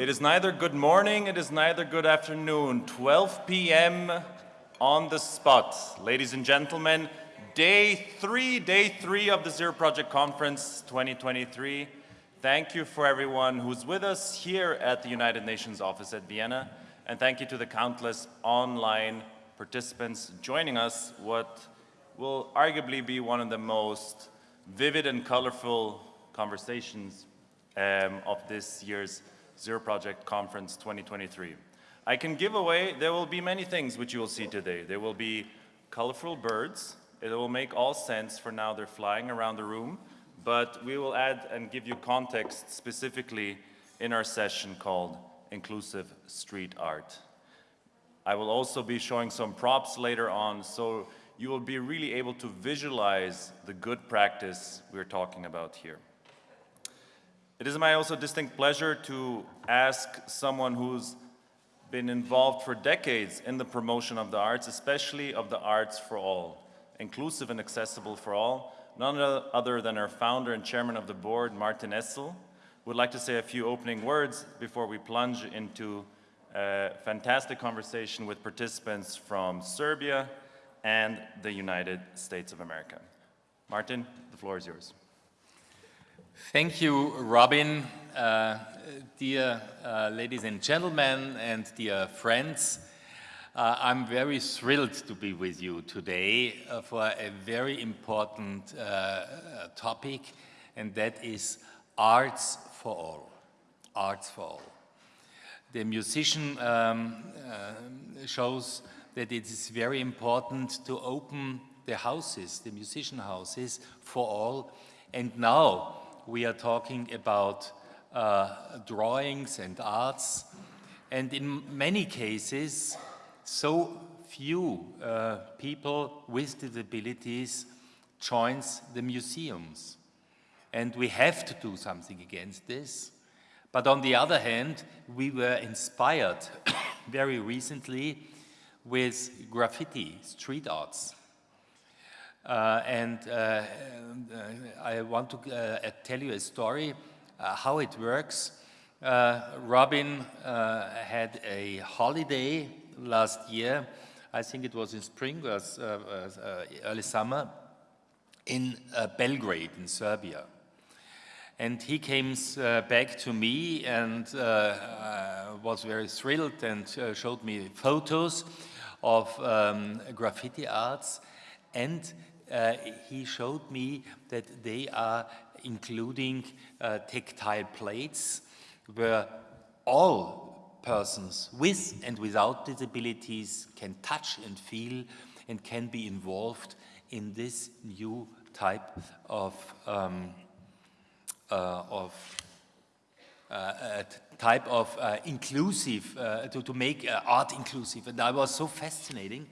It is neither good morning, it is neither good afternoon. 12 p.m. on the spot. Ladies and gentlemen, day three, day three of the Zero Project Conference 2023. Thank you for everyone who's with us here at the United Nations office at Vienna. And thank you to the countless online participants joining us, what will arguably be one of the most vivid and colorful conversations um, of this year's Zero Project Conference 2023. I can give away, there will be many things which you will see today. There will be colorful birds. It will make all sense for now they're flying around the room, but we will add and give you context specifically in our session called Inclusive Street Art. I will also be showing some props later on, so you will be really able to visualize the good practice we're talking about here. It is my also distinct pleasure to ask someone who's been involved for decades in the promotion of the arts, especially of the arts for all, inclusive and accessible for all, none other than our founder and chairman of the board, Martin Essl, would like to say a few opening words before we plunge into a fantastic conversation with participants from Serbia and the United States of America. Martin, the floor is yours. Thank you, Robin. Uh, dear uh, ladies and gentlemen and dear friends, uh, I'm very thrilled to be with you today uh, for a very important uh, topic, and that is arts for all. Arts for all. The musician um, uh, shows that it is very important to open the houses, the musician houses, for all. And now, we are talking about uh, drawings and arts. And in many cases, so few uh, people with disabilities joins the museums. And we have to do something against this. But on the other hand, we were inspired very recently with graffiti, street arts. Uh, and uh, uh, I want to tell you a story how it works. Robin had a holiday last year. I think it was in spring, was early summer, in Belgrade in Serbia. And he came uh, back to me and uh, was very thrilled and showed me photos of um, graffiti arts. And uh, he showed me that they are including uh, tactile plates where all persons with and without disabilities can touch and feel and can be involved in this new type of, um, uh, of uh, type of uh, inclusive, uh, to, to make uh, art inclusive. And that was so fascinating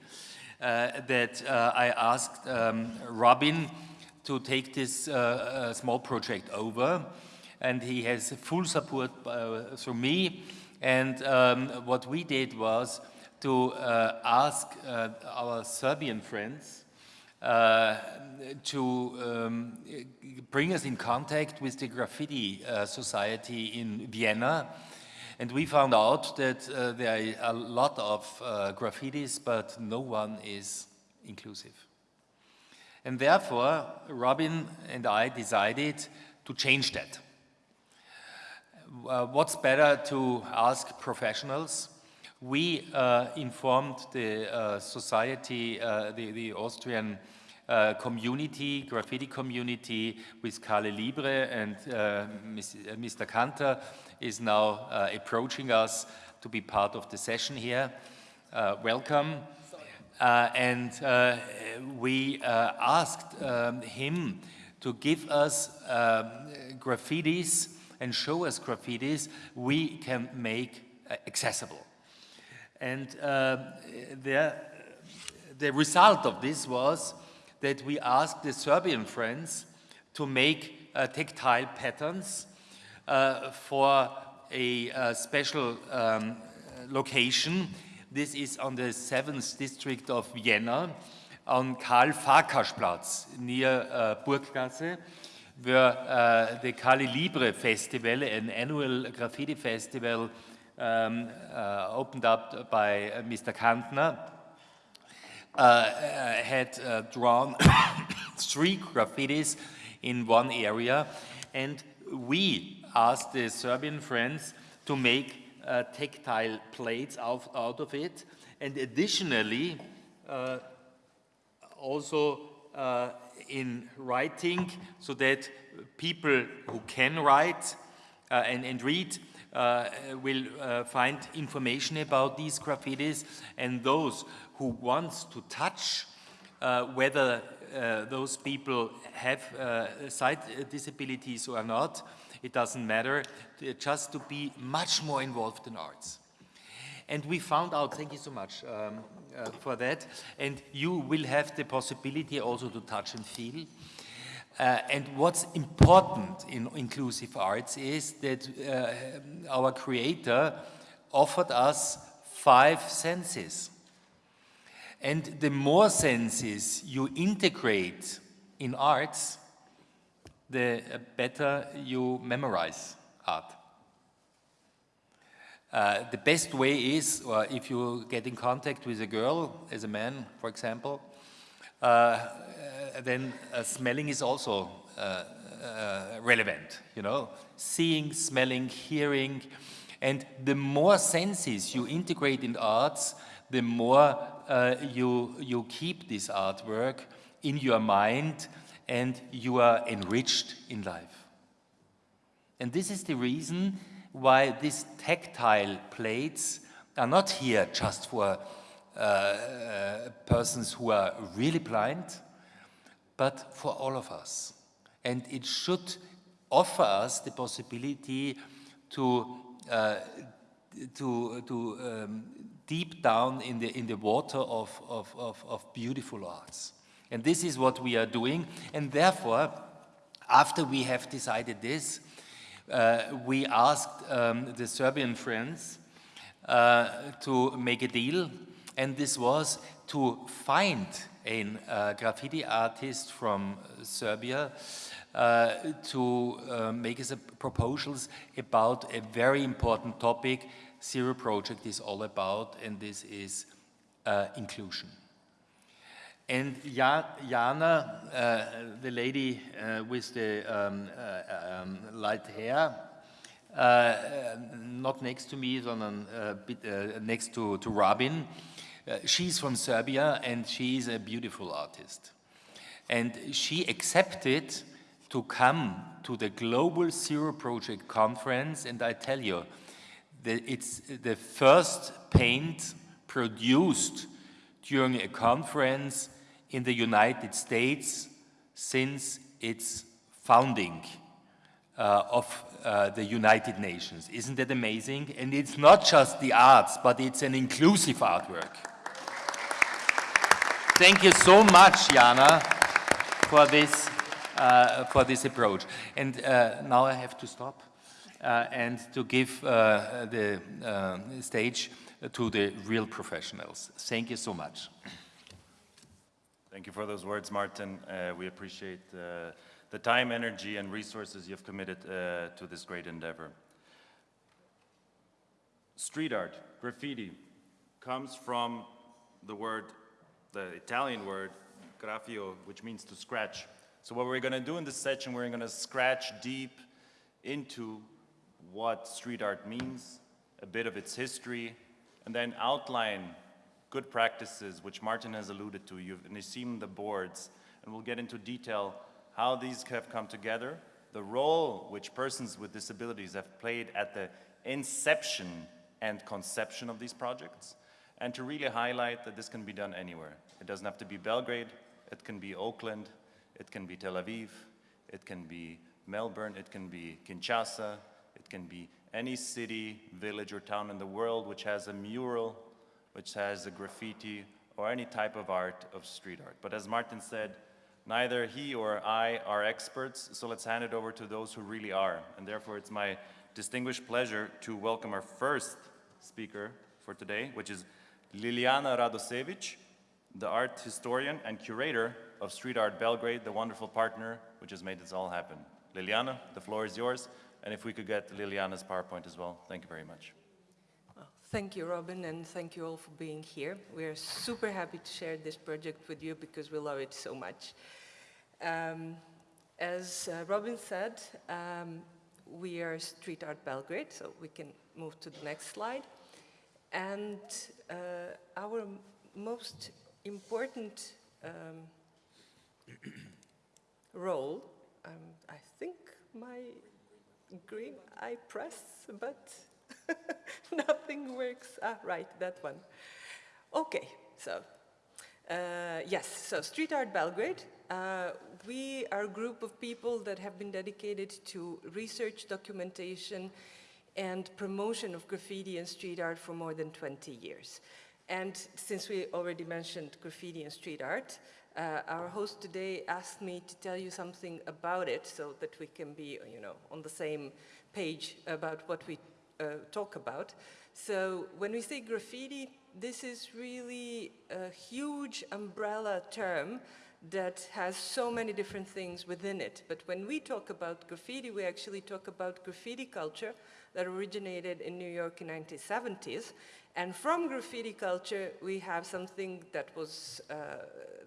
that uh, I asked um, Robin to take this uh, small project over. And he has full support through me. And um, what we did was to ask our Serbian friends uh, to um, bring us in contact with the Graffiti uh, Society in Vienna and we found out that uh, there are a lot of uh, graffitis, but no one is inclusive. And therefore, Robin and I decided to change that. Uh, what's better to ask professionals? We uh, informed the uh, society, uh, the, the, Austrian community, graffiti community with Calle Libre and Mr. Kattner is now uh, approaching us to be part of the session here. Uh, welcome. Uh, and uh, we uh, asked um, him to give us um, graffitis and show us graffitis we can make uh, accessible. And the, the result of this was that we asked the Serbian friends to make tactile patterns uh, for a uh, special um, location. This is on the 7th district of Vienna, on Karl Farkaschplatz, near uh, Burggasse. where uh, the Calle Libre Festival, an annual graffiti festival um, uh, opened up by uh, Mr. Kattner, uh, uh, had uh, drawn three graffitis in one area, and we asked the Serbian friends to make tactile plates out, out of it, and additionally, also uh, in writing so that people who can write uh, and, and, read uh, will uh, find information about these graffitis. And those who want to touch uh, whether uh, those people have sight disabilities or not, it doesn't matter, just to be much more involved in arts. And we found out, thank you so much um, uh, for that, and you will have the possibility also to touch and feel. Uh, and what's important in inclusive arts is that uh, our creator offered us five senses. And the more senses you integrate in arts, the better you memorize art. Uh, the best way is, or if you get in contact with a girl, as a man, for example, uh, uh then uh, smelling is also uh, relevant, you know, seeing, smelling, hearing, and the more senses you integrate in arts, the more you, you keep this artwork in your mind and you are enriched in life. And this is the reason why these tactile plates are not here just for uh, uh, persons who are really blind, but for all of us. And it should offer us the possibility to, uh, to, to um, deep down in the, in the water of, of, of, of beautiful arts. And this is what we are doing. And therefore, after we have decided this, uh, we asked um, the Serbian friends uh, to make a deal, and this was to find a uh, graffiti artist from Serbia uh, to uh, make us proposals about a very important topic Zero Project is all about, and this is uh, inclusion. And Jana, uh, the lady uh, with the um, uh, um, light hair, uh, not next to me, sondern uh, bit, uh, next to, to Robin, she's from Serbia and she's a beautiful artist. And she accepted to come to the Global Zero Project conference and I tell you, that it's the first paint produced during a conference in the United States since its founding uh, of uh, the United Nations. Isn't that amazing? And it's not just the arts, but it's an inclusive artwork. Thank you so much, Jana, for this, uh, for this approach. And uh, now I have to stop uh, and to give uh, the stage to the real professionals. Thank you so much. Thank you for those words, Martin. Uh, we appreciate uh, the time, energy, and resources you've committed uh, to this great endeavor. Street art, graffiti, comes from the word, the Italian word, graffio, which means to scratch. So what we're going to do in this section, we're going to scratch deep into what street art means, a bit of its history, and then outline good practices, which Martin has alluded to. You've seen the boards, and we'll get into detail how these have come together, the role which persons with disabilities have played at the inception and conception of these projects, and to really highlight that this can be done anywhere. It doesn't have to be Belgrade, it can be Oakland, it can be Tel Aviv, it can be Melbourne, it can be Kinshasa, it can be any city, village, or town in the world which has a mural which has a graffiti or any type of art of street art. But as Martin said, neither he or I are experts, so let's hand it over to those who really are. And therefore, it's my distinguished pleasure to welcome our first speaker for today, which is Liliana Radosevic, the art historian and curator of Street Art Belgrade, the wonderful partner which has made this all happen. Liliana, the floor is yours. And if we could get Liliana's PowerPoint as well, thank you very much. Thank you, Robin, and thank you all for being here. We are super happy to share this project with you because we love it so much. Um, as uh, Robin said, um, we are Street Art Belgrade, so we can move to the next slide. And uh, our most important um, role, um, I think my green I press, but nothing works. Ah, right, that one. Okay, so uh, yes, so Street Art Belgrade. Uh, we are a group of people that have been dedicated to research, documentation, and promotion of graffiti and street art for more than 20 years. And since we already mentioned graffiti and street art, uh, our host today asked me to tell you something about it so that we can be, you know, on the same page about what we talk about. So when we say graffiti, this is really a huge umbrella term that has so many different things within it. But when we talk about graffiti, we actually talk about graffiti culture that originated in New York in 1970s. And from graffiti culture, we have something that was, uh,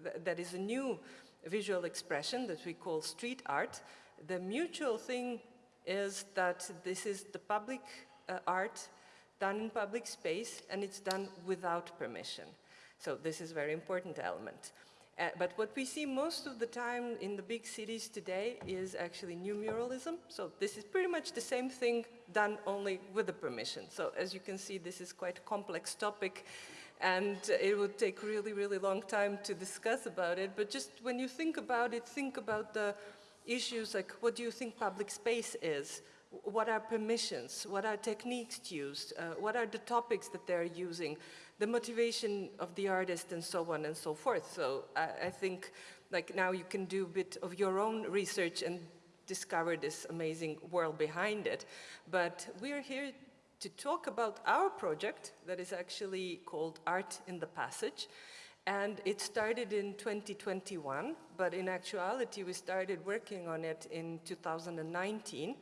th- that is a new visual expression that we call street art. The mutual thing is that this is the public uh, art done in public space and it's done without permission. So this is a very important element. Uh, but what we see most of the time in the big cities today is actually new muralism. So this is pretty much the same thing done only with the permission. So as you can see, this is quite a complex topic and it would take really, really long time to discuss about it. But just when you think about it, think about the issues like what do you think public space is? What are permissions? What are techniques used? Uh, what are the topics that they're using? The motivation of the artist and so on and so forth. So I, I think like now you can do a bit of your own research and discover this amazing world behind it. But we're here to talk about our project that is actually called Art in the Passage. And it started in 2021, but in actuality, we started working on it in 2019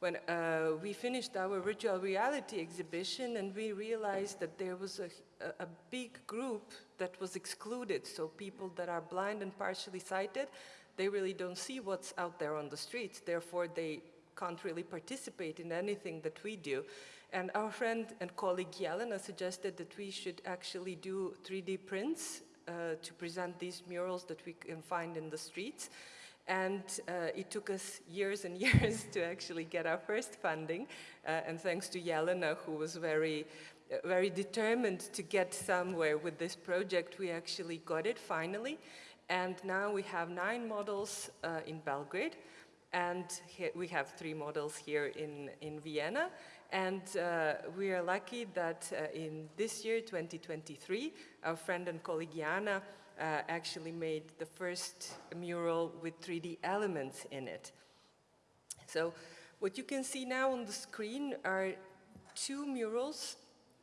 when uh, we finished our virtual reality exhibition and we realized that there was a, a, big group that was excluded. So people that are blind and partially sighted, they really don't see what's out there on the streets. Therefore, they can't really participate in anything that we do. And our friend and colleague Jelena suggested that we should actually do 3D prints uh, to present these murals that we can find in the streets. And uh, it took us years and years to actually get our first funding. Uh, and thanks to Jelena, who was very, uh, very determined to get somewhere with this project, we actually got it finally. And now we have nine models uh, in Belgrade. And we have three models here in, in Vienna. And uh, we are lucky that uh, in this year, 2023, our friend and colleague Jana uh, actually made the first mural with 3D elements in it. So what you can see now on the screen are two murals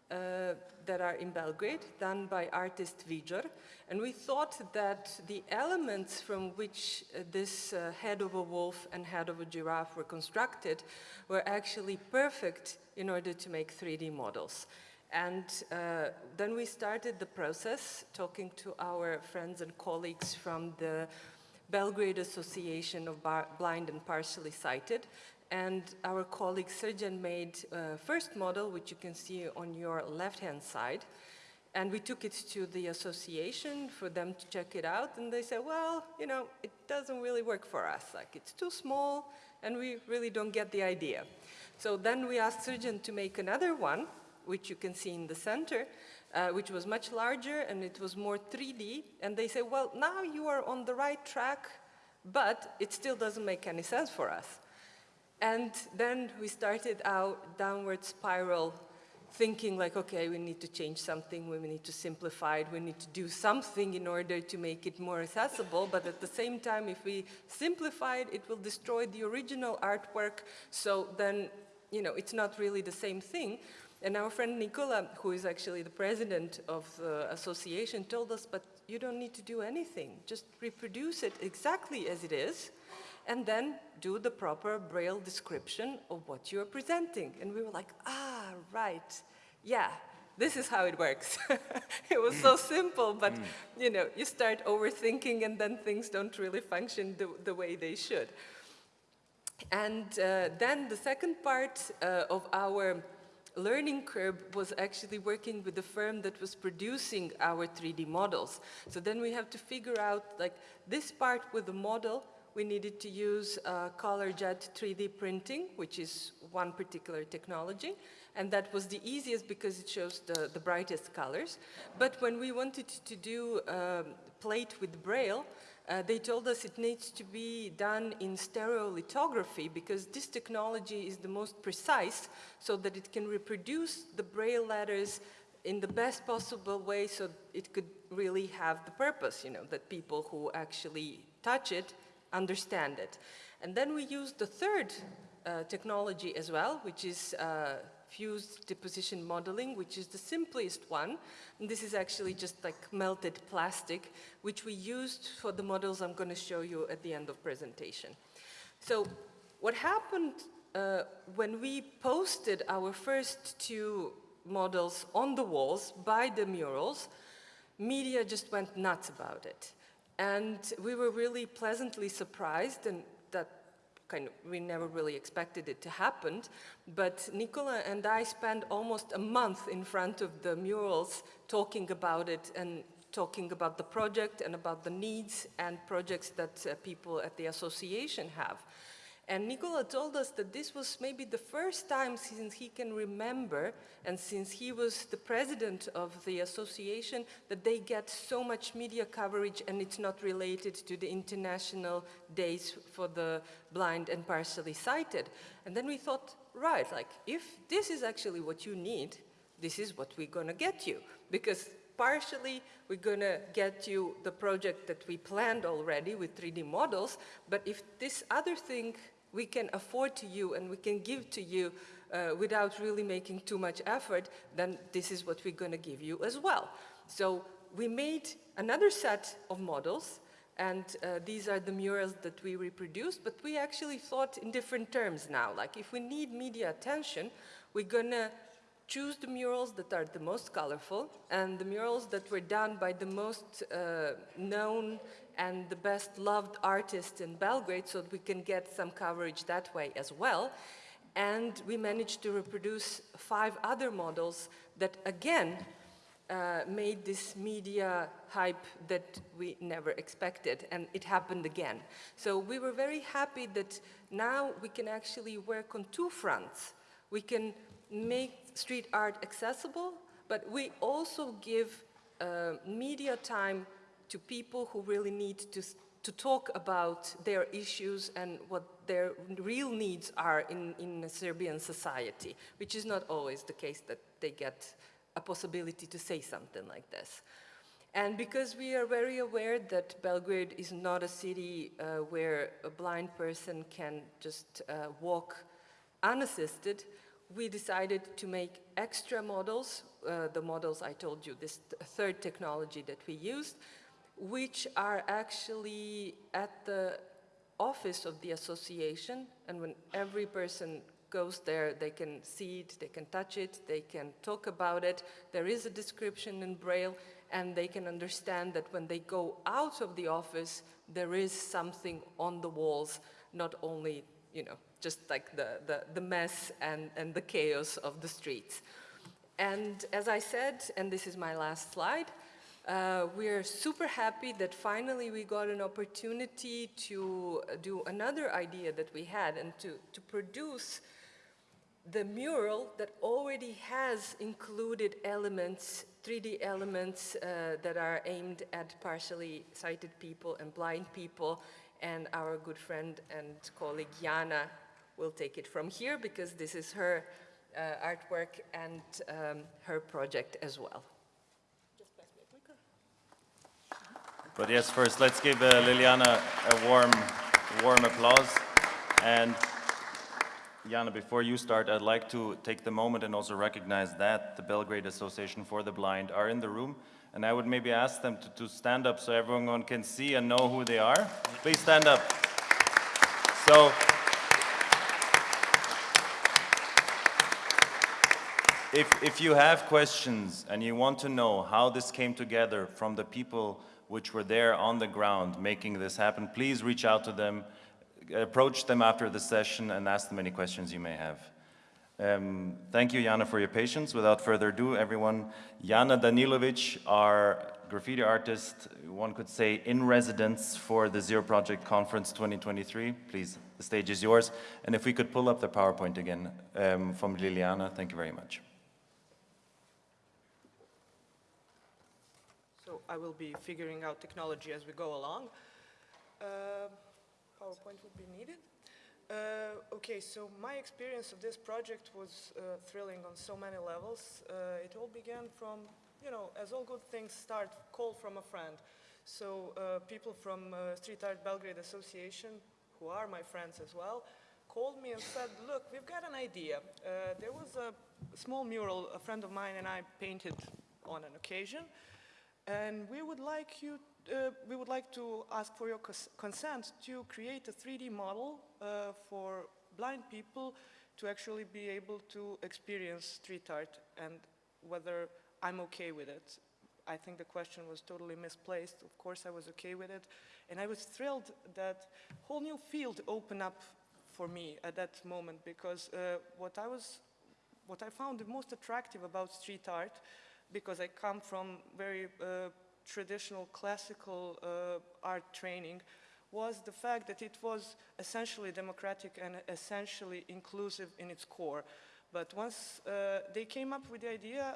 uh, that are in Belgrade, done by artist Vijor. And we thought that the elements from which uh, this uh, head of a wolf and head of a giraffe were constructed were actually perfect in order to make 3D models. And uh, then we started the process, talking to our friends and colleagues from the Belgrade Association of Bar- Blind and Partially Sighted. And our colleague Srđan made a first model, which you can see on your left-hand side. And we took it to the association for them to check it out. And they said, well, you know, it doesn't really work for us. Like, it's too small, and we really don't get the idea. So then we asked Srđan to make another one, which you can see in the center, uh, which was much larger and it was more 3D. And they say, well, now you are on the right track, but it still doesn't make any sense for us. And then we started our downward spiral thinking like, okay, we need to change something, we need to simplify it, we need to do something in order to make it more accessible, but at the same time, if we simplify it, it will destroy the original artwork, so then, you know, it's not really the same thing. And our friend Nicola, who is actually the president of the association, told us, but you don't need to do anything. Just reproduce it exactly as it is, and then do the proper Braille description of what you're presenting. And we were like, ah, right, yeah, this is how it works. it was so simple, but you know, you start overthinking and then things don't really function the, the way they should. And uh, then the second part uh, of our learning curve was actually working with the firm that was producing our 3D models. So then we have to figure out, like, this part with the model, we needed to use uh, color jet 3D printing, which is one particular technology. And that was the easiest because it shows the, the brightest colors. But when we wanted to do um, plate with Braille, uh, they told us it needs to be done in stereolithography because this technology is the most precise so that it can reproduce the Braille letters in the best possible way so it could really have the purpose, you know, that people who actually touch it understand it. And then we used the third uh, technology as well, which is uh, fused deposition modeling, which is the simplest one. And this is actually just like melted plastic, which we used for the models I'm going to show you at the end of presentation. So what happened uh, when we posted our first two models on the walls by the murals, media just went nuts about it. And we were really pleasantly surprised, and that kind of, we never really expected it to happen, but Nicola and I spent almost a month in front of the murals talking about it and talking about the project and about the needs and projects that uh, people at the association have. And Nicola told us that this was maybe the first time since he can remember and since he was the president of the association that they get so much media coverage and it's not related to the international days for the blind and partially sighted. And then we thought, right, like if this is actually what you need, this is what we're gonna get you. Because partially we're gonna get you the project that we planned already with 3D models, but if this other thing we can afford to you and we can give to you uh, without really making too much effort, then this is what we're going to give you as well. So we made another set of models and uh, these are the murals that we reproduced, but we actually thought in different terms now. Like if we need media attention, we're going to choose the murals that are the most colorful and the murals that were done by the most uh, known and the best loved artists in Belgrade so that we can get some coverage that way as well. And we managed to reproduce five other models that again uh, made this media hype that we never expected, and it happened again. So we were very happy that now we can actually work on two fronts. We can make street art accessible, but we also give uh, media time to people who really need to, to talk about their issues and what their real needs are in, in Serbian society, which is not always the case that they get a possibility to say something like this. And because we are very aware that Belgrade is not a city uh, where a blind person can just uh, walk unassisted, we decided to make extra models, uh, the models I told you, this third technology that we used, which are actually at the office of the association and when every person goes there, they can see it, they can touch it, they can talk about it. There is a description in Braille and they can understand that when they go out of the office, there is something on the walls, not only, you know, just like the, the, the mess and, and the chaos of the streets. And as I said, and this is my last slide, uh, we're super happy that finally we got an opportunity to do another idea that we had and to, to produce the mural that already has included elements, 3D elements uh, that are aimed at partially sighted people and blind people. And our good friend and colleague Jana will take it from here because this is her uh, artwork and um, her project as well. But yes, first let's give uh, Liliana a warm, warm applause. And Jana, before you start, I'd like to take the moment and also recognize that the Belgrade Association for the Blind are in the room. And I would maybe ask them to, to stand up so everyone can see and know who they are. Please stand up. So, if, if you have questions and you want to know how this came together from the people which were there on the ground making this happen, please reach out to them, approach them after the session and ask them any questions you may have. Um, thank you, Jana, for your patience. Without further ado, everyone, Jana Danilovic, our graffiti artist, one could say in residence for the Zero Project Conference 2023. Please, the stage is yours. And if we could pull up the PowerPoint again um, from Liliana, thank you very much. I will be figuring out technology as we go along. Uh, PowerPoint would be needed. Uh, okay, so my experience of this project was uh, thrilling on so many levels. Uh, it all began from, you know, as all good things start, call from a friend. So uh, people from uh, Street Art Belgrade Association, who are my friends as well, called me and said, look, we've got an idea. Uh, there was a small mural a friend of mine and I painted on an occasion, and we would like you uh, we would like to ask for your cons consent to create a 3D model uh, for blind people to actually be able to experience street art and whether I'm okay with it. I think the question was totally misplaced. Of course I was okay with it. And I was thrilled that whole new field opened up for me at that moment because uh, what I was, what I found the most attractive about street art because I come from very uh, traditional classical uh, art training was the fact that it was essentially democratic and essentially inclusive in its core. But once uh, they came up with the idea,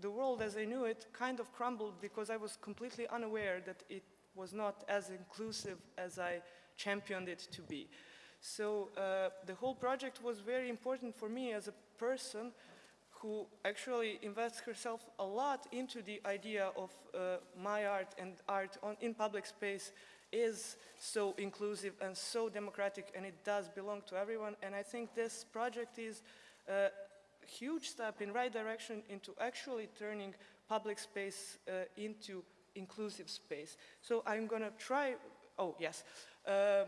the world as I knew it kind of crumbled because I was completely unaware that it was not as inclusive as I championed it to be. So uh, the whole project was very important for me as a person who actually invests herself a lot into the idea of uh, my art and art on, in public space is so inclusive and so democratic and it does belong to everyone and I think this project is a huge step in right direction into actually turning public space uh, into inclusive space. So I'm gonna try, oh yes, uh,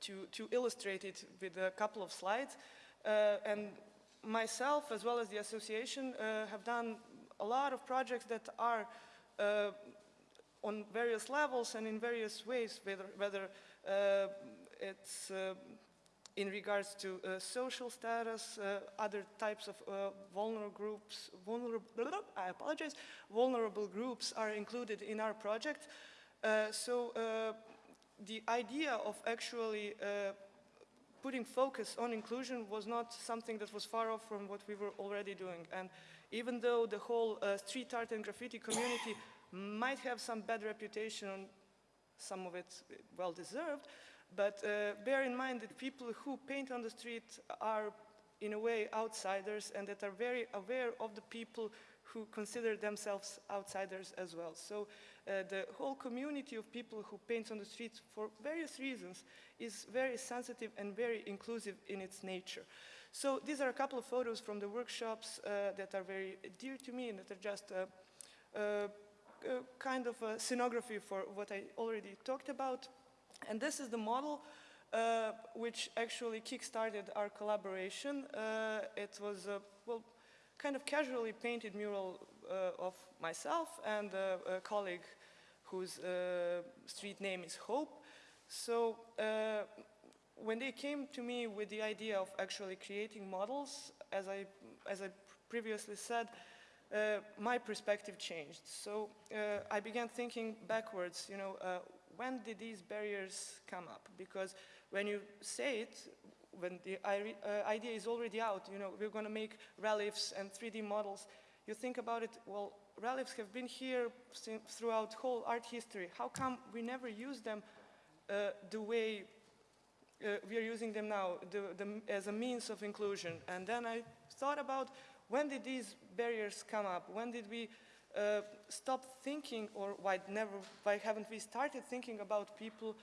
to, to illustrate it with a couple of slides uh, and myself, as well as the association, uh, have done a lot of projects that are uh, on various levels and in various ways, whether, whether uh, it's uh, in regards to uh, social status, uh, other types of vulnerable groups, vulnerable, I apologize, vulnerable groups are included in our project. so the idea of actually putting focus on inclusion was not something that was far off from what we were already doing. And even though the whole uh, street art and graffiti community might have some bad reputation, some of it well deserved, but uh, bear in mind that people who paint on the street are in a way outsiders and that are very aware of the people who consider themselves outsiders as well. So uh, the whole community of people who paint on the streets for various reasons is very sensitive and very inclusive in its nature. So these are a couple of photos from the workshops uh, that are very dear to me and that are just a, a, a kind of a scenography for what I already talked about. And this is the model uh, which actually kick-started our collaboration. Uh, it was, a, well, kind of casually painted mural uh, of myself and a, colleague whose uh, street name is Hope. So uh, when they came to me with the idea of actually creating models, as I, as I previously said, uh, my perspective changed. So uh, I began thinking backwards, you know, uh, when did these barriers come up? Because when you say it, when the uh, idea is already out, you know, we're going to make reliefs and 3D models, you think about it, well, reliefs have been here throughout whole art history. How come we never use them uh, the way uh, we are using them now the, the, as a means of inclusion? And then I thought about when did these barriers come up? When did we uh, stop thinking, or why never? Why haven't we started thinking about people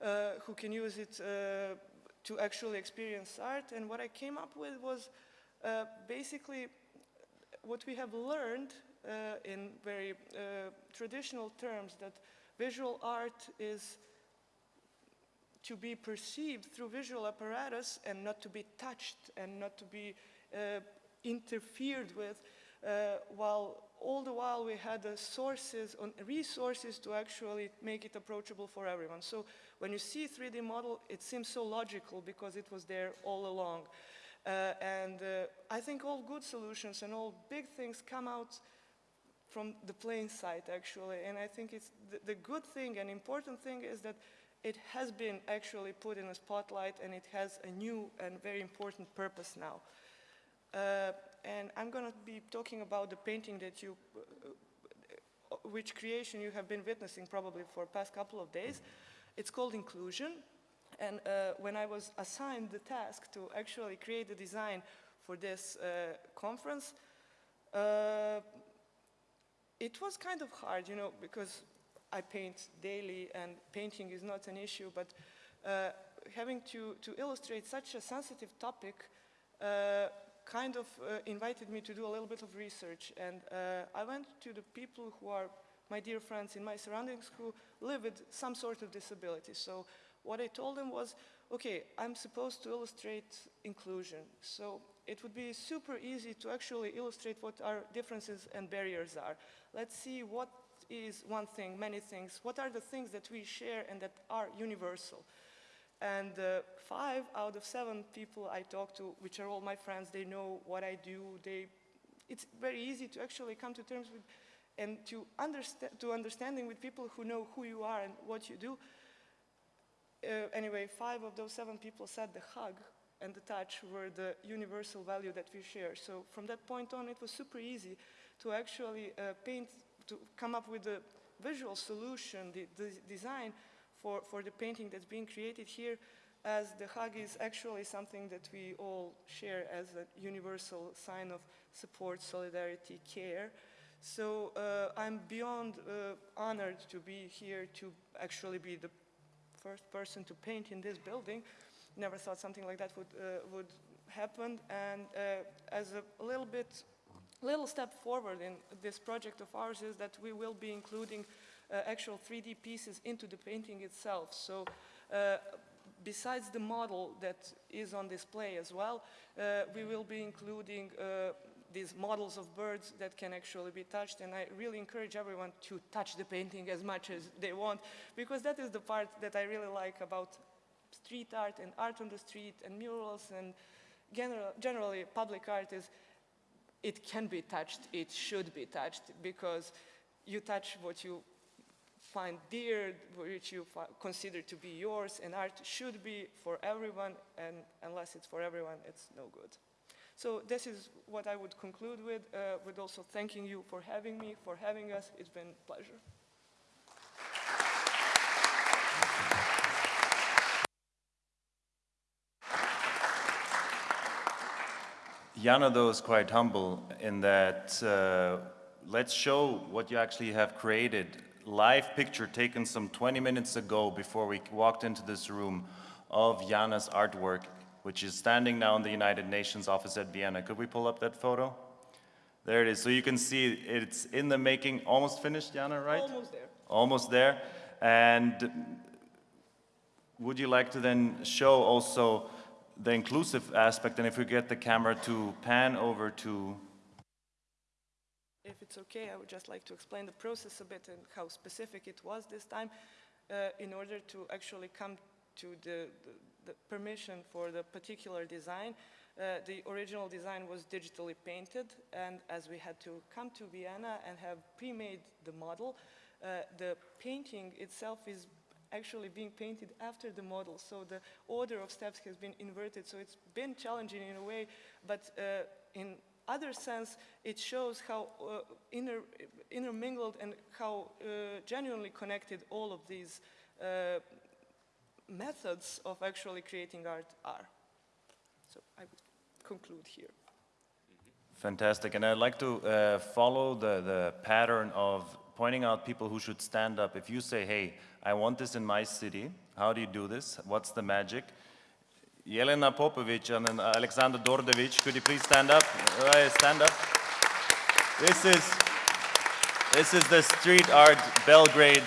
uh, who can use it uh, to actually experience art? And what I came up with was uh, basically what we have learned uh, in very uh, traditional terms that visual art is to be perceived through visual apparatus and not to be touched and not to be uh, interfered with, uh, while all the while we had the sources, on resources to actually make it approachable for everyone. So when you see 3D model, it seems so logical because it was there all along. Uh, and uh, I think all good solutions and all big things come out from the plain sight, actually. And I think it's the, the good thing and important thing is that it has been actually put in a spotlight and it has a new and very important purpose now. Uh, and I'm going to be talking about the painting that you, uh, which creation you have been witnessing probably for past couple of days. It's called Inclusion. And uh, when I was assigned the task to actually create the design for this uh, conference, uh, it was kind of hard, you know, because I paint daily and painting is not an issue, but uh, having to, to illustrate such a sensitive topic uh, kind of uh, invited me to do a little bit of research. And uh, I went to the people who are my dear friends in my surroundings who live with some sort of disability. So what I told them was, okay, I'm supposed to illustrate inclusion. So it would be super easy to actually illustrate what our differences and barriers are. Let's see what is one thing, many things. What are the things that we share and that are universal? And uh, five out of seven people I talk to, which are all my friends, they know what I do. They, it's very easy to actually come to terms with and to, understand, to understanding with people who know who you are and what you do. Uh, anyway, five of those seven people said the hug and the touch were the universal value that we share. So from that point on, it was super easy to actually uh, paint, to come up with a visual solution, the, the design for, for the painting that's being created here as the hug is actually something that we all share as a universal sign of support, solidarity, care. So uh, I'm beyond uh, honored to be here to actually be the first person to paint in this building. Never thought something like that would, uh, would happen. And uh, as a little bit, little step forward in this project of ours is that we will be including actual 3D pieces into the painting itself. So uh, besides the model that is on display as well, uh, we will be including uh, these models of birds that can actually be touched and I really encourage everyone to touch the painting as much as they want because that is the part that I really like about street art and art on the street and murals and general, generally public art is it can be touched, it should be touched because you touch what you find dear, which you consider to be yours, and art should be for everyone, and unless it's for everyone, it's no good. So this is what I would conclude with, uh, with also thanking you for having me, for having us. It's been a pleasure. Jana, though, is quite humble in that uh, let's show what you actually have created live picture taken some 20 minutes ago before we walked into this room of Jana's artwork, which is standing now in the United Nations office at Vienna. Could we pull up that photo? There it is. So you can see it's in the making, almost finished, Jana, right? Almost there. Almost there. And would you like to then show also the inclusive aspect, and if we get the camera to pan over to if it's okay, I would just like to explain the process a bit and how specific it was this time uh, in order to actually come to the, the, the permission for the particular design. Uh, the original design was digitally painted and as we had to come to Vienna and have pre-made the model, uh, the painting itself is actually being painted after the model. So the order of steps has been inverted. So it's been challenging in a way, but uh, in other sense, it shows how uh, inter, intermingled and how uh, genuinely connected all of these uh, methods of actually creating art are. So I would conclude here. Fantastic, and I'd like to uh, follow the, the pattern of pointing out people who should stand up. If you say, hey, I want this in my city, how do you do this? What's the magic? Jelena Popovic and Alexander Dordevic. Could you please stand up? Uh, stand up. This is, this is the street art Belgrade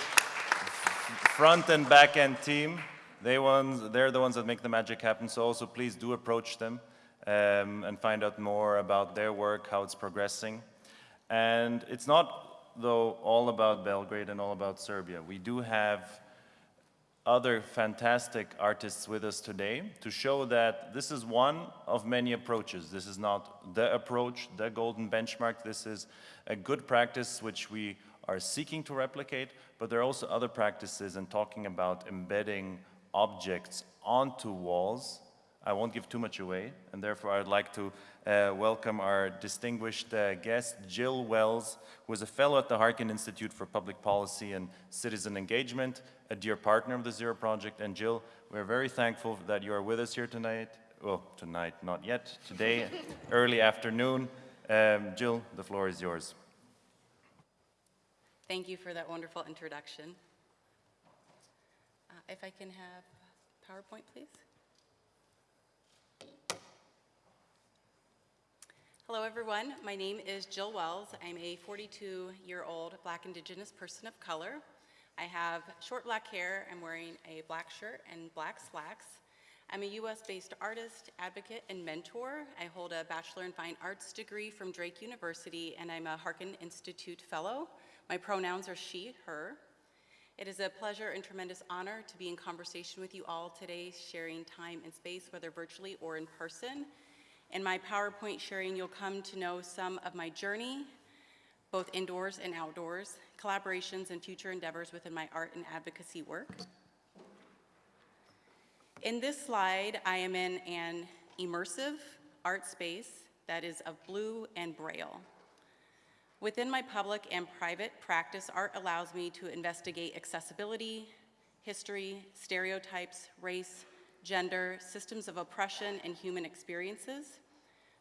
front and back end team. They ones, they're the ones that make the magic happen, so also please do approach them um, and find out more about their work, how it's progressing. And it's not, though, all about Belgrade and all about Serbia. We do have other fantastic artists with us today to show that this is one of many approaches. This is not the approach, the golden benchmark. This is a good practice which we are seeking to replicate, but there are also other practices and talking about embedding objects onto walls. I won't give too much away, and therefore I'd like to uh, welcome our distinguished uh, guest, Jill Wells, who is a fellow at the Harkin Institute for Public Policy and Citizen Engagement, a dear partner of the Zero Project. And Jill, we're very thankful that you are with us here tonight. Well, tonight, not yet, today, early afternoon. Um, Jill, the floor is yours. Thank you for that wonderful introduction. Uh, If I can have PowerPoint, please. Hello, everyone. My name is Jill Wells. I'm a 42-year-old Black Indigenous person of color. I have short black hair. I'm wearing a black shirt and black slacks. I'm a US-based artist, advocate, and mentor. I hold a Bachelor in Fine Arts degree from Drake University, and I'm a Harkin Institute Fellow. My pronouns are she, her. It is a pleasure and tremendous honor to be in conversation with you all today, sharing time and space, whether virtually or in person. In my PowerPoint sharing, you'll come to know some of my journey, both indoors and outdoors, collaborations and future endeavors within my art and advocacy work. In this slide, I am in an immersive art space that is of blue and braille. Within my public and private practice, art allows me to investigate accessibility, history, stereotypes, race, gender, systems of oppression, and human experiences.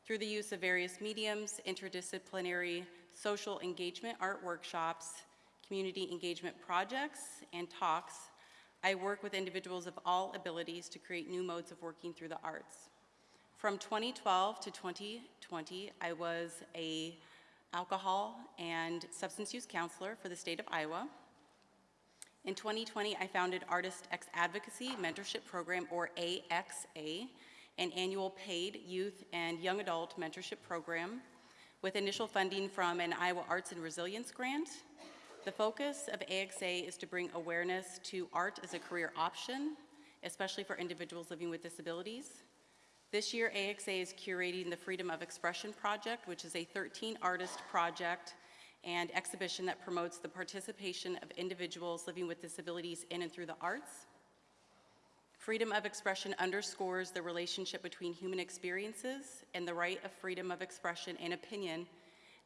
Through the use of various mediums, interdisciplinary social engagement art workshops, community engagement projects, and talks, I work with individuals of all abilities to create new modes of working through the arts. From 2012 to 2020, I was a alcohol and substance use counselor for the state of Iowa. In 2020, I founded Artist X Advocacy Mentorship Program, or AXA, an annual paid youth and young adult mentorship program with initial funding from an Iowa Arts and Resilience grant. The focus of AXA is to bring awareness to art as a career option, especially for individuals living with disabilities. This year, AXA is curating the Freedom of Expression Project, which is a 13-artist project and exhibition that promotes the participation of individuals living with disabilities in and through the arts. Freedom of expression underscores the relationship between human experiences and the right of freedom of expression and opinion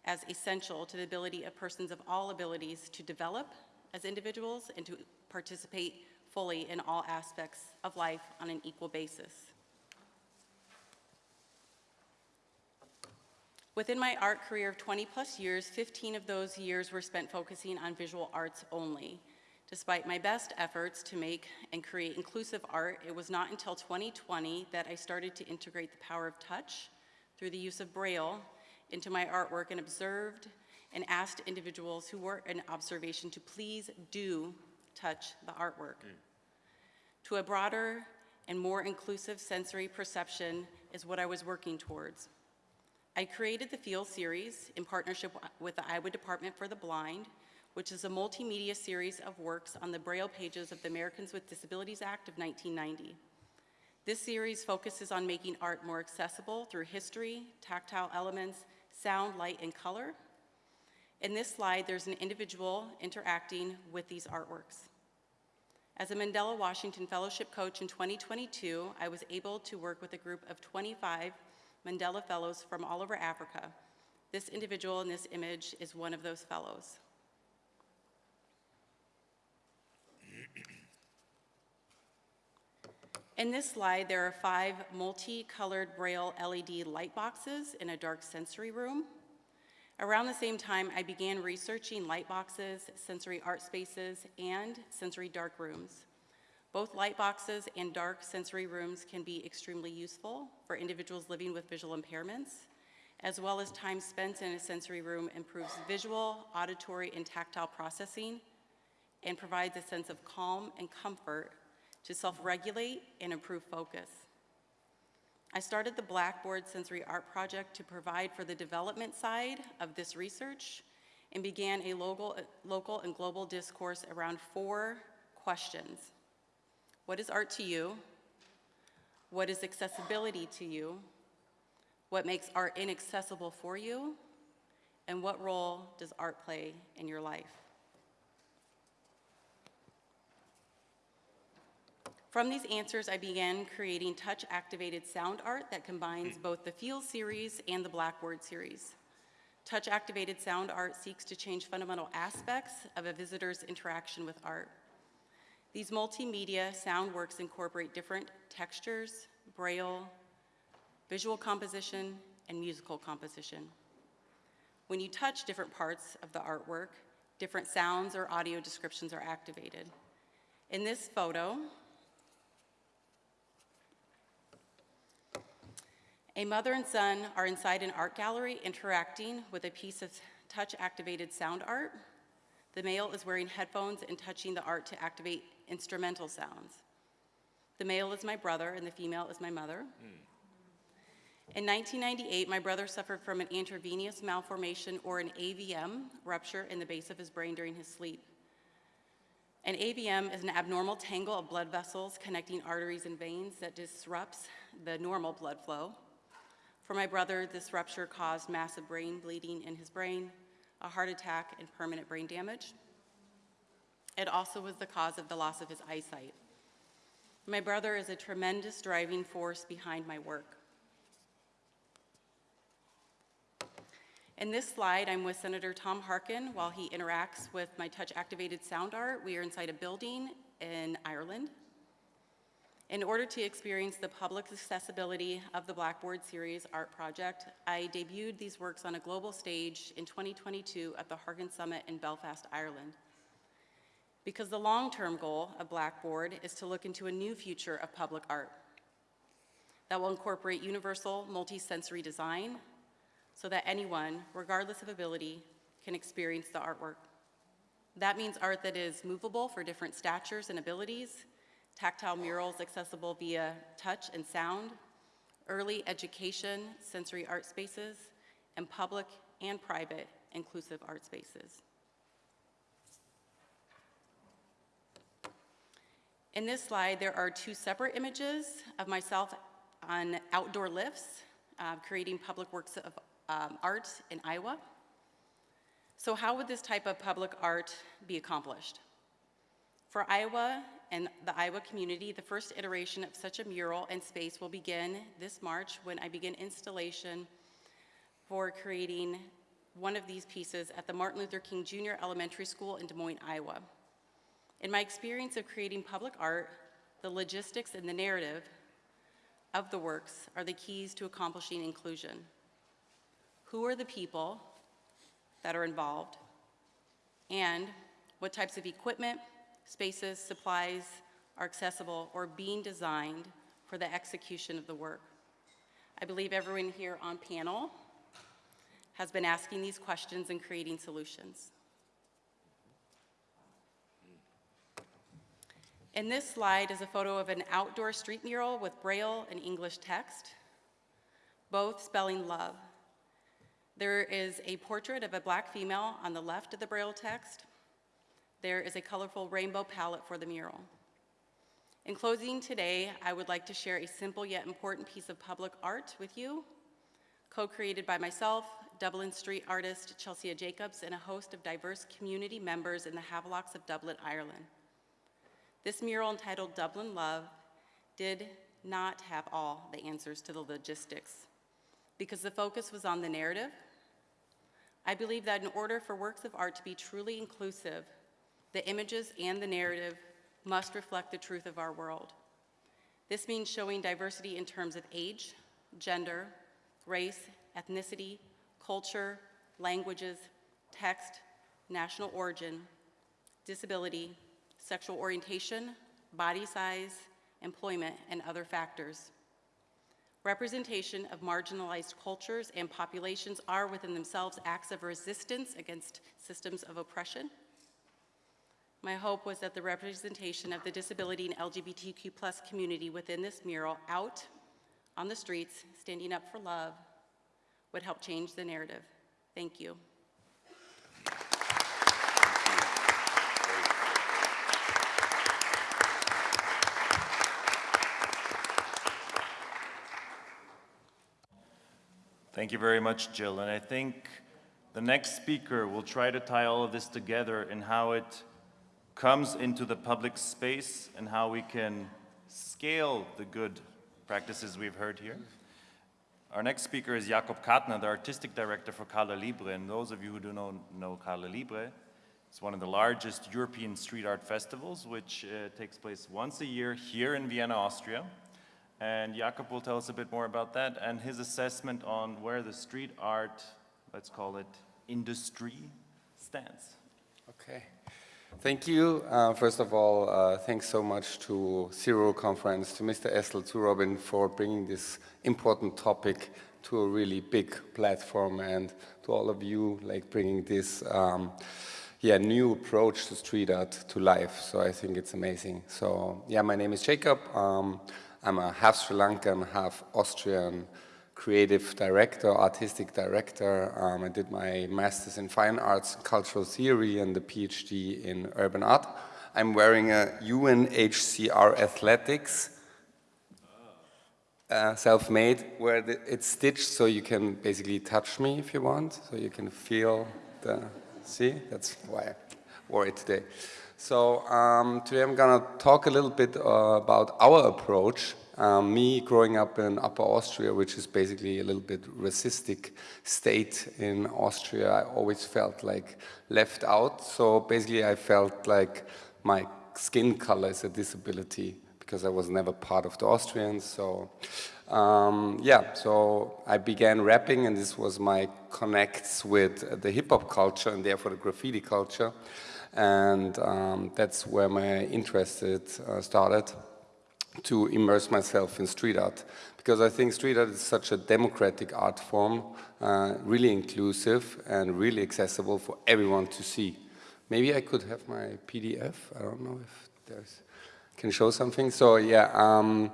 as essential to the ability of persons of all abilities to develop as individuals and to participate fully in all aspects of life on an equal basis. Within my art career of 20 plus years, 15 of those years were spent focusing on visual arts only. Despite my best efforts to make and create inclusive art, it was not until 2020 that I started to integrate the power of touch through the use of Braille into my artwork and observed and asked individuals who were in observation to please do touch the artwork. Mm. To a broader and more inclusive sensory perception is what I was working towards. I created the Feel series in partnership with the Iowa Department for the Blind, which is a multimedia series of works on the Braille pages of the Americans with Disabilities Act of 1990. This series focuses on making art more accessible through history, tactile elements, sound, light, and color. In this slide, there's an individual interacting with these artworks. As a Mandela Washington Fellowship Coach in 2022, I was able to work with a group of 25 Mandela Fellows from all over Africa. This individual in this image is one of those fellows. In this slide, there are five multicolored Braille LED light boxes in a dark sensory room. Around the same time, I began researching light boxes, sensory art spaces, and sensory dark rooms. Both light boxes and dark sensory rooms can be extremely useful for individuals living with visual impairments, as well as time spent in a sensory room improves visual, auditory, and tactile processing and provides a sense of calm and comfort to self-regulate and improve focus. I started the Blackboard Sensory Art Project to provide for the development side of this research and began a local, local and global discourse around four questions. What is art to you? What is accessibility to you? What makes art inaccessible for you? And what role does art play in your life? From these answers, I began creating touch-activated sound art that combines both the Feel series and the Blackboard series. Touch-activated sound art seeks to change fundamental aspects of a visitor's interaction with art. These multimedia sound works incorporate different textures, braille, visual composition, and musical composition. When you touch different parts of the artwork, different sounds or audio descriptions are activated. In this photo, A mother and son are inside an art gallery interacting with a piece of touch-activated sound art. The male is wearing headphones and touching the art to activate instrumental sounds. The male is my brother and the female is my mother. Hmm. In 1998, my brother suffered from an intravenous malformation or an AVM rupture in the base of his brain during his sleep. An AVM is an abnormal tangle of blood vessels connecting arteries and veins that disrupts the normal blood flow. For my brother, this rupture caused massive brain bleeding in his brain, a heart attack, and permanent brain damage. It also was the cause of the loss of his eyesight. My brother is a tremendous driving force behind my work. In this slide, I'm with Senator Tom Harkin while he interacts with my touch-activated sound art. We are inside a building in Ireland. In order to experience the public accessibility of the Blackboard Series art project, I debuted these works on a global stage in 2022 at the Harkin Summit in Belfast, Ireland. Because the long-term goal of Blackboard is to look into a new future of public art that will incorporate universal multisensory design so that anyone, regardless of ability, can experience the artwork. That means art that is movable for different statures and abilities, tactile murals accessible via touch and sound, early education, sensory art spaces, and public and private inclusive art spaces. In this slide, there are two separate images of myself on outdoor lifts, uh, creating public works of um, art in Iowa. So how would this type of public art be accomplished? For Iowa and the Iowa community, the first iteration of such a mural and space will begin this March when I begin installation for creating one of these pieces at the Martin Luther King Jr. Elementary School in Des Moines, Iowa. In my experience of creating public art, the logistics and the narrative of the works are the keys to accomplishing inclusion. Who are the people that are involved? And what types of equipment, spaces, supplies are accessible or being designed for the execution of the work. I believe everyone here on panel has been asking these questions and creating solutions. In this slide is a photo of an outdoor street mural with Braille and English text, both spelling love. There is a portrait of a black female on the left of the Braille text. There is a colorful rainbow palette for the mural. In closing today, I would like to share a simple yet important piece of public art with you, co-created by myself, Dublin street artist Chelsea Jacobs, and a host of diverse community members in the Havelocks of Dublin, Ireland. This mural entitled Dublin Love did not have all the answers to the logistics because the focus was on the narrative. I believe that in order for works of art to be truly inclusive, the images and the narrative must reflect the truth of our world. This means showing diversity in terms of age, gender, race, ethnicity, culture, languages, text, national origin, disability, sexual orientation, body size, employment, and other factors. Representation of marginalized cultures and populations are within themselves acts of resistance against systems of oppression. My hope was that the representation of the disability and LGBTQ plus community within this mural out on the streets, standing up for love, would help change the narrative. Thank you. Thank you very much, Jill. And I think the next speaker will try to tie all of this together and how it comes into the public space and how we can scale the good practices we've heard here. Our next speaker is Jakob Kattner, the artistic director for Calle Libre. And those of you who do not know Calle Libre, it's one of the largest European street art festivals, which uh, takes place once a year here in Vienna, Austria. And Jakob will tell us a bit more about that and his assessment on where the street art, let's call it industry, stands. Okay. Thank you. Uh, first of all, uh, thanks so much to Zero Conference, to Mr. Essl, to Robin for bringing this important topic to a really big platform and to all of you like bringing this um, yeah, new approach to street art to life. So I think it's amazing. So yeah, my name is Jacob. Um, I'm a half Sri Lankan, half Austrian creative director, artistic director. Um, I did my master's in fine arts cultural theory and the PhD in urban art. I'm wearing a UNHCR athletics, uh, self-made, where the, it's stitched so you can basically touch me if you want, so you can feel the, see, that's why I wore it today. So um, today I'm to talk a little bit uh, about our approach. Um, me growing up in Upper Austria, which is basically a little bit racistic state in Austria, I always felt like left out. So basically I felt like my skin color is a disability because I was never part of the Austrians. So um, yeah, so I began rapping and this was my connects with the hip hop culture and therefore the graffiti culture and um, that's where my interest uh, started to immerse myself in street art because I think street art is such a democratic art form, uh, really inclusive and really accessible for everyone to see. Maybe I could have my PDF. I don't know if there's can show something. So yeah, um,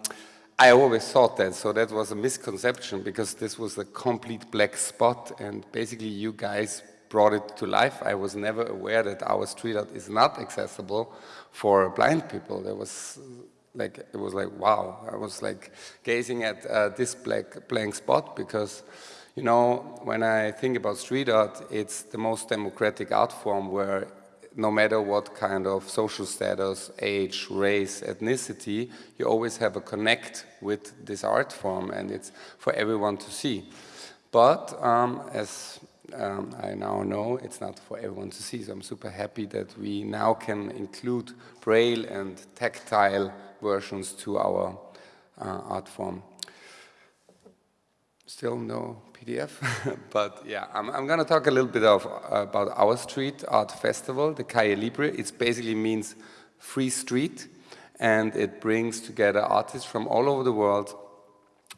I always thought that. So that was a misconception because this was a complete black spot, and basically you guys brought it to life. I was never aware that our street art is not accessible for blind people. There was like, it was like, wow. I was like gazing at uh, this black blank spot because, you know, when I think about street art, it's the most democratic art form where no matter what kind of social status, age, race, ethnicity, you always have a connect with this art form and it's for everyone to see. But um, as um, I now know it's not for everyone to see, so I'm super happy that we now can include braille and tactile versions to our uh, art form. Still no PDF, but yeah, I'm, I'm going to talk a little bit of, about our street art festival, the Calle Libre. It basically means free street, and it brings together artists from all over the world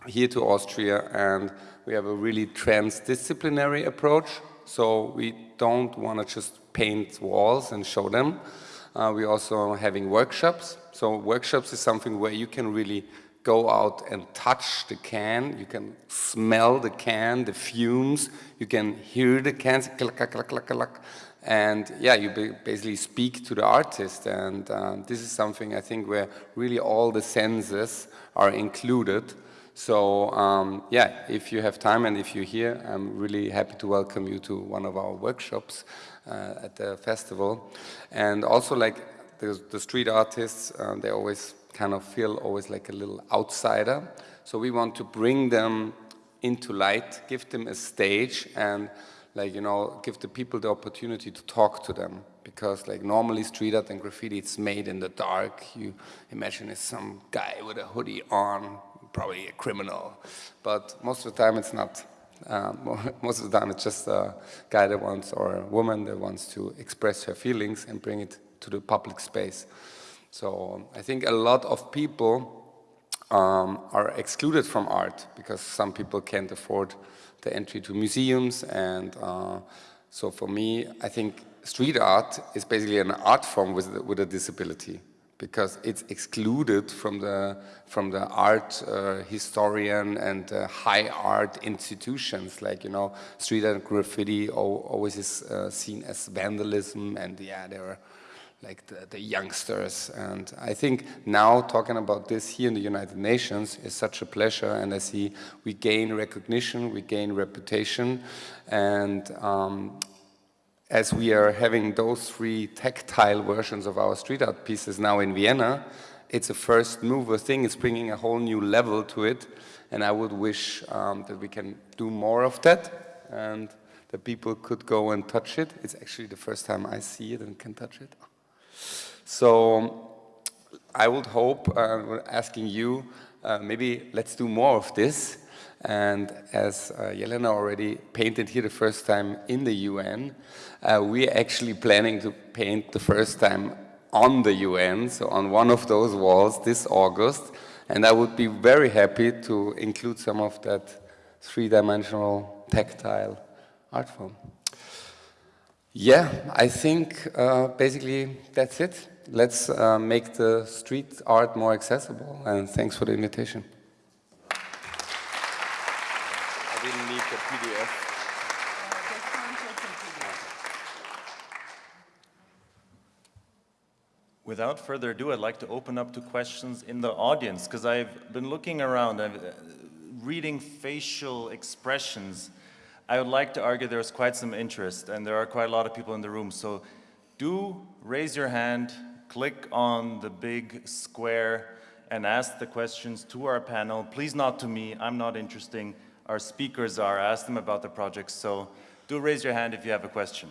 here to Austria, and we have a really transdisciplinary approach. So we don't want to just paint walls and show them. Uh, we're also having workshops. So workshops is something where you can really go out and touch the can, you can smell the can, the fumes, you can hear the cans, clack, clack, clack, clack, and yeah, you basically speak to the artist, and um, this is something I think where really all the senses are included. So um, yeah, if you have time and if you're here, I'm really happy to welcome you to one of our workshops uh, at the festival. And also like the, the street artists, uh, they always kind of feel always like a little outsider. So we want to bring them into light, give them a stage and like, you know, give the people the opportunity to talk to them. Because like normally street art and graffiti, it's made in the dark. You imagine it's some guy with a hoodie on probably a criminal. But most of the time it's not. Um, most of the time it's just a guy that wants, or a woman that wants to express her feelings and bring it to the public space. So I think a lot of people um, are excluded from art because some people can't afford the entry to museums and uh, So for me, I think street art is basically an art form with, with a disability because it's excluded from the, from the art uh, historian and uh, high art institutions. Like, you know, street art graffiti always is uh, seen as vandalism and yeah, there are like the, the, youngsters. And I think now talking about this here in the United Nations is such a pleasure. And I see we gain recognition, we gain reputation. And um, as we are having those three tactile versions of our street art pieces now in Vienna, it's a first mover thing, it's bringing a whole new level to it and I would wish um, that we can do more of that and that people could go and touch it. It's actually the first time I see it and can touch it. So I would hope, uh, asking you, uh, maybe let's do more of this. And as uh, Jelena already painted here the first time in the UN, uh, we're actually planning to paint the first time on the UN, so on one of those walls this August. And I would be very happy to include some of that three-dimensional tactile art form. Yeah, I think uh, basically that's it. Let's uh, make the street art more accessible and thanks for the invitation. I didn't need the PDF. Without further ado, I'd like to open up to questions in the audience because I've been looking around, I'm uh, reading facial expressions I would like to argue there's quite some interest and there are quite a lot of people in the room. So do raise your hand, click on the big square and ask the questions to our panel. Please not to me, I'm not interesting. Our speakers are, ask them about the project. So do raise your hand if you have a question.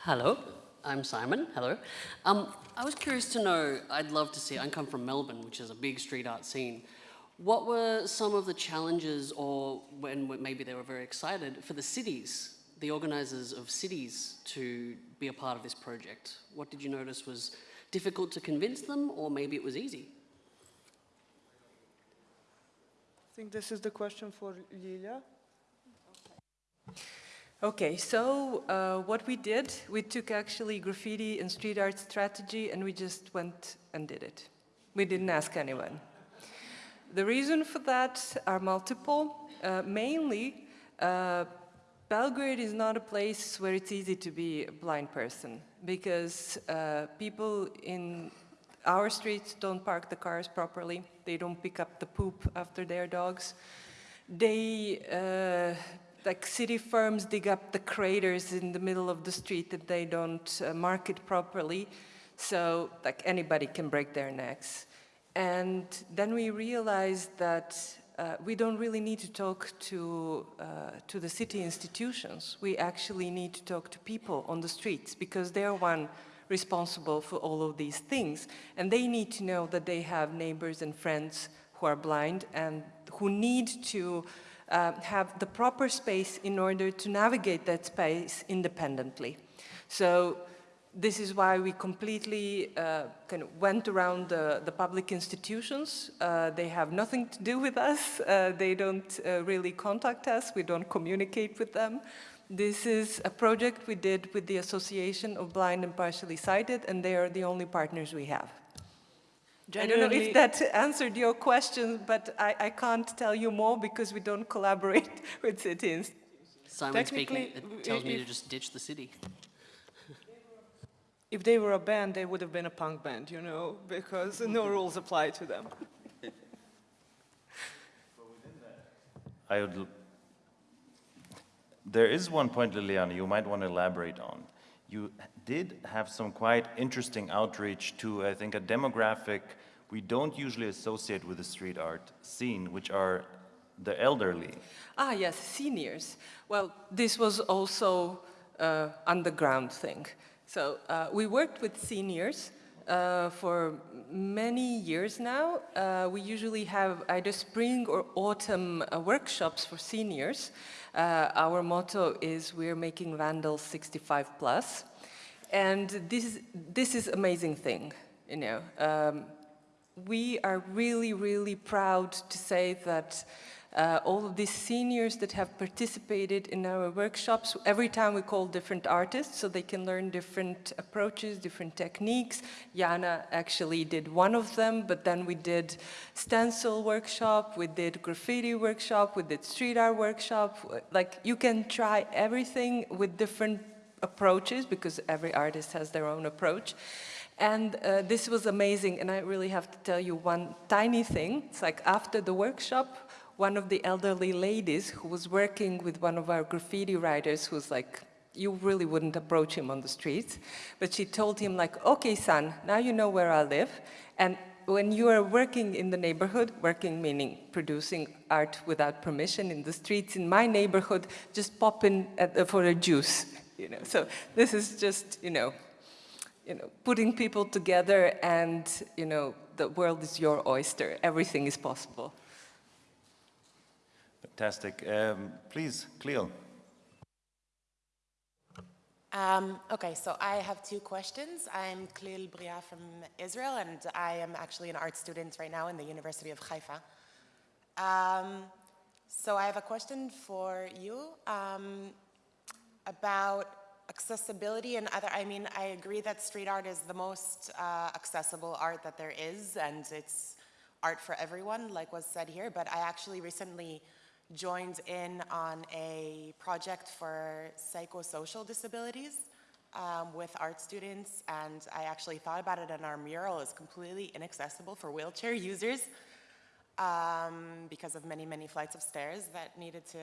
Hello, I'm Simon. Hello. Um, I was curious to know, I'd love to see, I come from Melbourne, which is a big street art scene. What were some of the challenges or when maybe they were very excited for the cities, the organizers of cities to be a part of this project? What did you notice was difficult to convince them or maybe it was easy? I think this is the question for Lilia. Okay, so uh, what we did, we took actually graffiti and street art strategy and we just went and did it. We didn't ask anyone. The reason for that are multiple. Uh, mainly, uh, Belgrade is not a place where it's easy to be a blind person because uh, people in our streets don't park the cars properly. They don't pick up the poop after their dogs. They, uh, like city firms dig up the craters in the middle of the street that they don't uh, mark it properly. So like anybody can break their necks. And then we realized that uh, we don't really need to talk to, uh, to the city institutions. We actually need to talk to people on the streets because they're one responsible for all of these things. And they need to know that they have neighbors and friends who are blind and who need to uh, have the proper space in order to navigate that space independently. So this is why we completely uh, kind of went around the, the public institutions. Uh, they have nothing to do with us. Uh, they don't uh, really contact us. We don't communicate with them. This is a project we did with the Association of Blind and Partially Sighted, and they are the only partners we have. I don't know if that answered your question, but I, I can't tell you more because we don't collaborate with cities. Simon speaking, it tells me to just ditch the city if they were a band, they would have been a punk band, you know, because no rules apply to them. I would, there is one point, Liliana, you might want to elaborate on. You did have some quite interesting outreach to, I think, a demographic we don't usually associate with the street art scene, which are the elderly. Ah, yes, seniors. Well, this was also uh, underground thing. So uh, we worked with seniors uh, for many years now. Uh, we usually have either spring or autumn uh, workshops for seniors. Uh, our motto is we're making Vandals 65 plus. And this, this is amazing thing, you know. Um, we are really, really proud to say that uh, all of these seniors that have participated in our workshops. Every time we call different artists so they can learn different approaches, different techniques. Jana actually did one of them, but then we did stencil workshop, we did graffiti workshop, we did street art workshop. Like you can try everything with different approaches because every artist has their own approach. And uh, this was amazing, and I really have to tell you one tiny thing. It's like after the workshop, one of the elderly ladies who was working with one of our graffiti writers who's like, you really wouldn't approach him on the streets, but she told him like, okay son, now you know where I live, and when you are working in the neighborhood, working meaning producing art without permission in the streets in my neighborhood, just pop in uh, for a juice, you know. So this is just, you know, you know, putting people together and, you know, the world is your oyster. Everything is possible. Fantastic. Um, please, Cleo. Um, okay, so I have two questions. I'm Cleel Bria from Israel, and I am actually an art student right now in the University of Haifa. Um, so I have a question for you um, about accessibility and other, I mean, I agree that street art is the most uh, accessible art that there is, and it's art for everyone, like was said here, but I actually recently joined in on a project for psychosocial disabilities um, with art students, and I actually thought about it, and our mural is completely inaccessible for wheelchair users um, because of many, many flights of stairs that needed to,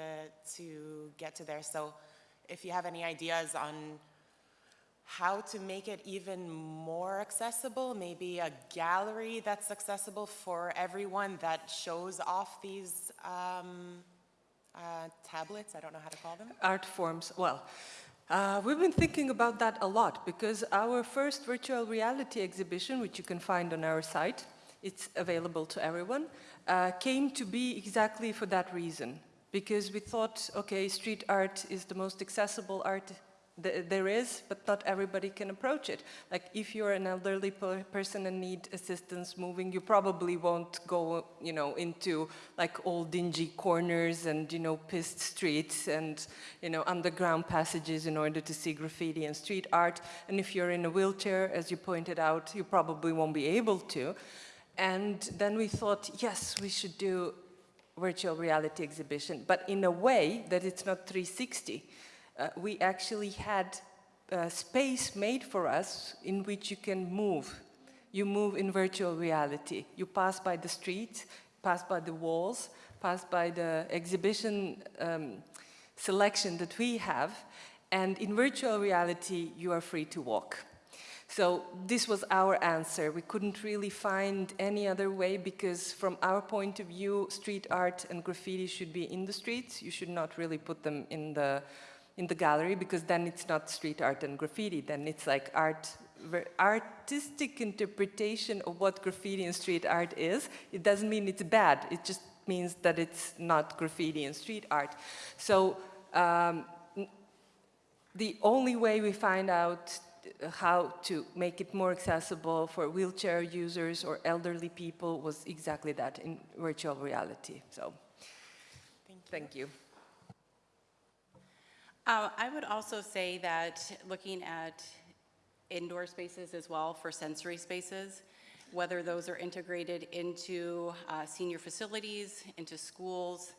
to get to there. So if you have any ideas on how to make it even more accessible, maybe a gallery that's accessible for everyone that shows off these um, uh, tablets, I don't know how to call them. Art forms, well, uh, we've been thinking about that a lot because our first virtual reality exhibition, which you can find on our site, it's available to everyone, uh, came to be exactly for that reason because we thought, okay, street art is the most accessible art th there is, but not everybody can approach it. Like if you're an elderly per person and need assistance moving, you probably won't go, you know, into like old dingy corners and, you know, pissed streets and, you know, underground passages in order to see graffiti and street art. And if you're in a wheelchair, as you pointed out, you probably won't be able to. And then we thought, yes, we should do virtual reality exhibition, but in a way that it's not 360. Uh, we actually had a space made for us in which you can move. You move in virtual reality. You pass by the streets, pass by the walls, pass by the exhibition um, selection that we have, and in virtual reality, you are free to walk. So this was our answer. We couldn't really find any other way because from our point of view, street art and graffiti should be in the streets. You should not really put them in the, in the gallery because then it's not street art and graffiti. Then it's like art, artistic interpretation of what graffiti and street art is. It doesn't mean it's bad. It just means that it's not graffiti and street art. So um, the only way we find out how to make it more accessible for wheelchair users or elderly people was exactly that in virtual reality. So Thank you. thank you. Uh, I would also say that looking at indoor spaces as well for sensory spaces, whether those are integrated into uh, senior facilities, into schools,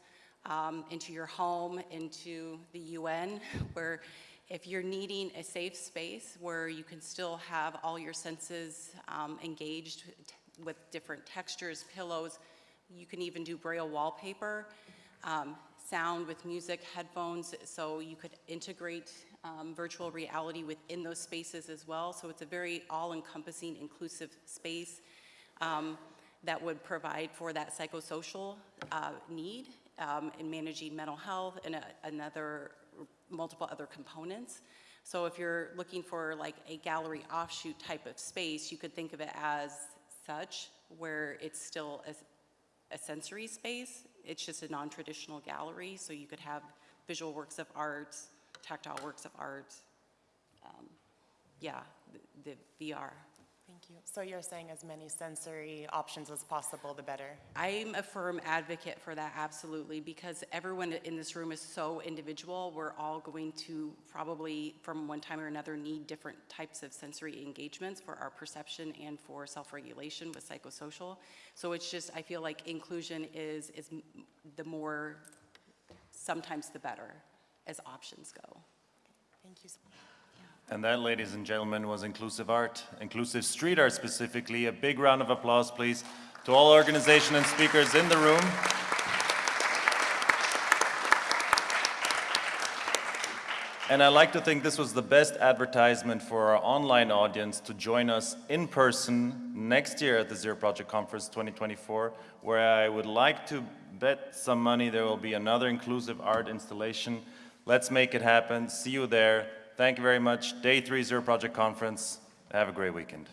um, into your home, into the UN, where if you're needing a safe space where you can still have all your senses um, engaged with different textures, pillows, you can even do braille wallpaper, um, sound with music, headphones, so you could integrate um, virtual reality within those spaces as well. So it's a very all-encompassing, inclusive space um, that would provide for that psychosocial uh, need um, in managing mental health and a, another multiple other components. So if you're looking for like a gallery offshoot type of space, you could think of it as such, where it's still a, a sensory space. It's just a non-traditional gallery, so you could have visual works of art, tactile works of art, um, yeah, the, the VR. Thank you. So you're saying as many sensory options as possible, the better? I'm a firm advocate for that, absolutely, because everyone in this room is so individual. We're all going to probably, from one time or another, need different types of sensory engagements for our perception and for self-regulation with psychosocial. So it's just, I feel like inclusion is, is the more, sometimes the better, as options go. Thank you. so much. And that, ladies and gentlemen, was inclusive art, inclusive street art specifically. A big round of applause, please, to all organization and speakers in the room. And I like to think this was the best advertisement for our online audience to join us in person next year at the Zero Project Conference 2024, where I would like to bet some money there will be another inclusive art installation. Let's make it happen. See you there. Thank you very much. Day three Zero Project Conference. Have a great weekend.